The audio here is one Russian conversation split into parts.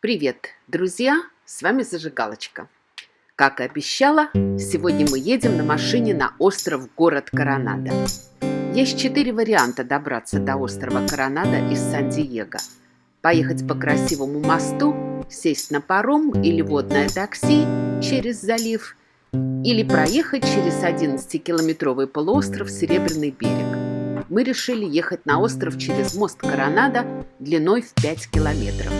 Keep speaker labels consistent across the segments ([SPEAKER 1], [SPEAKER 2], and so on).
[SPEAKER 1] Привет, друзья! С вами Зажигалочка. Как и обещала, сегодня мы едем на машине на остров город Коронадо. Есть четыре варианта добраться до острова Коронадо из Сан-Диего. Поехать по красивому мосту, сесть на паром или водное такси через залив, или проехать через 11-километровый полуостров Серебряный берег. Мы решили ехать на остров через мост Коронадо длиной в 5 километров.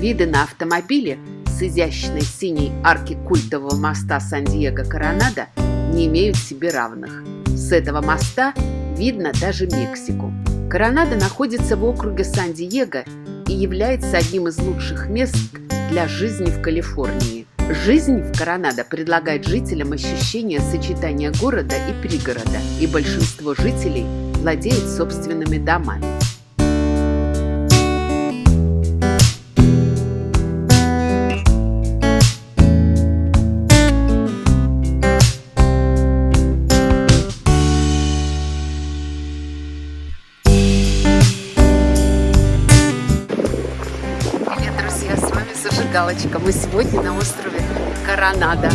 [SPEAKER 1] Виды на автомобиле с изящной синей арки культового моста Сан-Диего Коронадо не имеют себе равных. С этого моста видно даже Мексику. Коронадо находится в округе Сан-Диего и является одним из лучших мест для жизни в Калифорнии. Жизнь в Коронадо предлагает жителям ощущение сочетания города и пригорода, и большинство жителей владеют собственными домами. Галочка. Мы сегодня на острове Коронадо.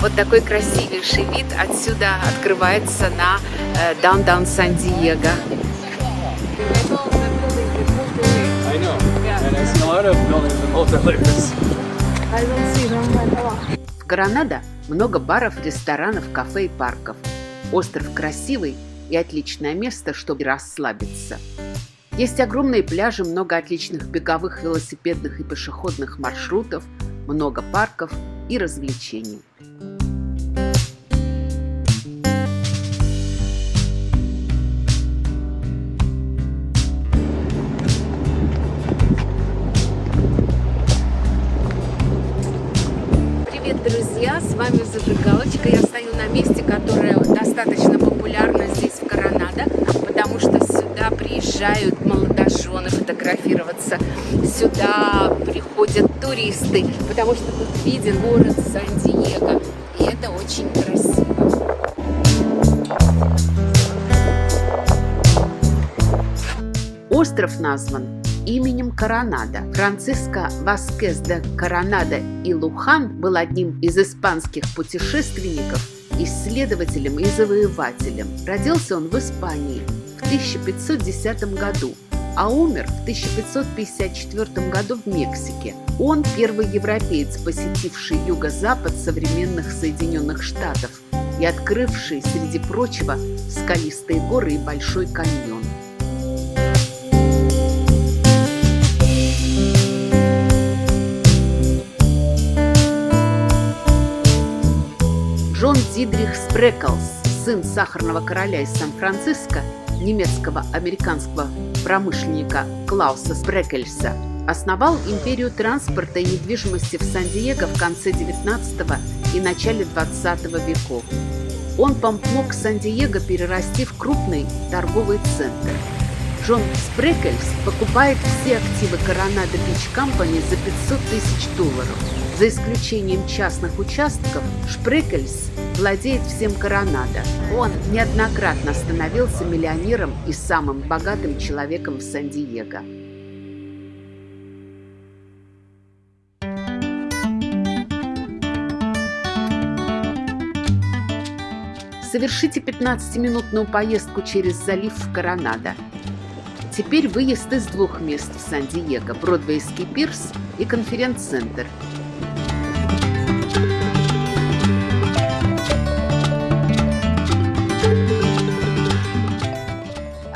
[SPEAKER 1] Вот такой красивейший вид отсюда открывается на э, Даундаун Сан-Диего. В Коронадо много баров, ресторанов, кафе и парков. Остров красивый и отличное место, чтобы расслабиться. Есть огромные пляжи, много отличных беговых, велосипедных и пешеходных маршрутов, много парков и развлечений. Привет, друзья! С вами Зажигалочка. Я стою на месте, которое достаточно популярно здесь, приезжают молодожены фотографироваться. Сюда приходят туристы, потому что тут виден город Сан-Диего. И это очень красиво. Остров назван именем Коронада. Франциско Васкес де Коронада и Лухан был одним из испанских путешественников, исследователем и завоевателем. Родился он в Испании 1510 году а умер в 1554 году в Мексике. Он первый европеец, посетивший юго-запад современных Соединенных Штатов и открывший, среди прочего, скалистые горы и Большой каньон. Джон Дидрих Спреклс, сын сахарного короля из Сан-Франциско, немецкого американского промышленника Клауса Спрекельса, основал империю транспорта и недвижимости в Сан-Диего в конце 19 и начале 20 веков. Он помог Сан-Диего перерасти в крупный торговый центр. Джон Спрекельс покупает все активы Коронадо Бич Компани за 500 тысяч долларов. За исключением частных участков, Шпрекельс владеет всем Коронадо. Он неоднократно становился миллионером и самым богатым человеком в Сан-Диего. Совершите 15-минутную поездку через залив в Коронадо. Теперь выезд из двух мест в Сан-Диего – Бродвейский пирс и конференц-центр –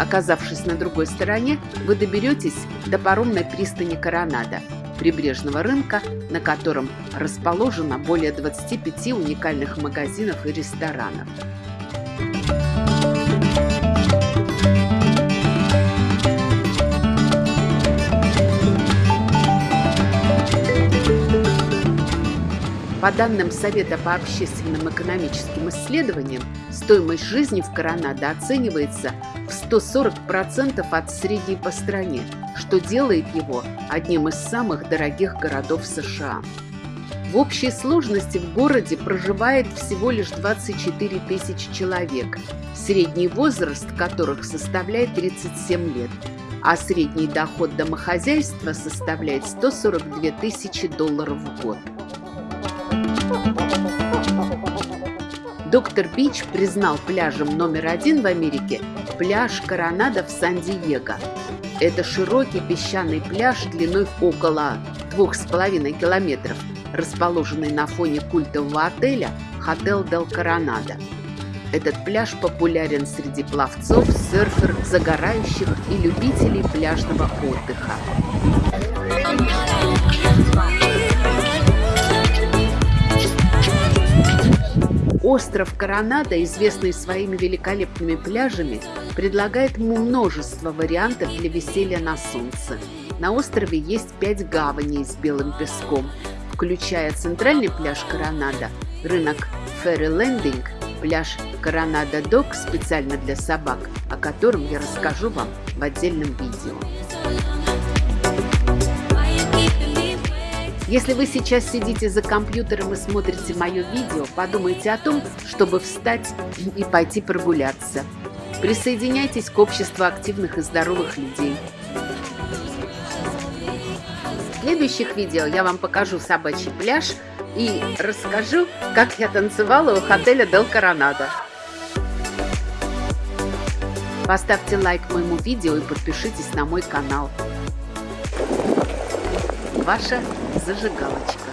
[SPEAKER 1] Оказавшись на другой стороне, вы доберетесь до паромной пристани Коронада, прибрежного рынка, на котором расположено более 25 уникальных магазинов и ресторанов. По данным Совета по общественным экономическим исследованиям, стоимость жизни в Коронадо оценивается в 140% от средней по стране, что делает его одним из самых дорогих городов США. В общей сложности в городе проживает всего лишь 24 тысячи человек, средний возраст которых составляет 37 лет. а средний доход домохозяйства составляет 142 тысячи долларов в год. Доктор Бич признал пляжем номер один в Америке пляж Коронадо в Сан-Диего. Это широкий песчаный пляж длиной около двух с половиной километров, расположенный на фоне культового отеля «Хотел Дел Коронадо». Этот пляж популярен среди пловцов, серферов, загорающих и любителей пляжного отдыха. Остров Коронадо, известный своими великолепными пляжами, предлагает множество вариантов для веселья на солнце. На острове есть пять гаваней с белым песком, включая центральный пляж Коронадо, рынок Ферри Лендинг, пляж Коронадо Док специально для собак, о котором я расскажу вам в отдельном видео. Если вы сейчас сидите за компьютером и смотрите мое видео, подумайте о том, чтобы встать и пойти прогуляться. Присоединяйтесь к обществу активных и здоровых людей. В следующих видео я вам покажу собачий пляж и расскажу, как я танцевала у отеля Дел Коронадо. Поставьте лайк моему видео и подпишитесь на мой канал ваша зажигалочка.